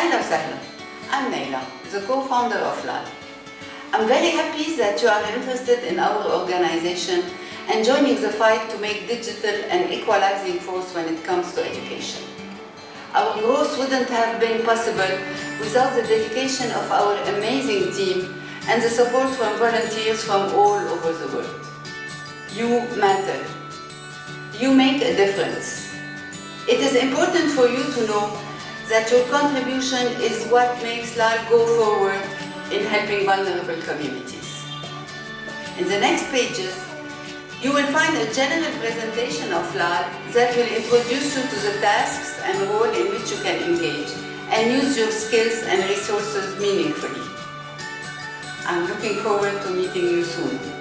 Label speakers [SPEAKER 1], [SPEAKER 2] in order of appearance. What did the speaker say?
[SPEAKER 1] Ahlan Sahlan. I'm Naila, the co-founder of LAL. I'm very happy that you are interested in our organization and joining the fight to make digital an equalizing force when it comes to education. Our growth wouldn't have been possible without the dedication of our amazing team and the support from volunteers from all over the world. You matter. You make a difference. It is important for you to know that your contribution is what makes LAL go forward in helping vulnerable communities. In the next pages, you will find a general presentation of LAL that will introduce you to the tasks and role in which you can engage and use your skills and resources meaningfully. I'm looking forward to meeting you soon.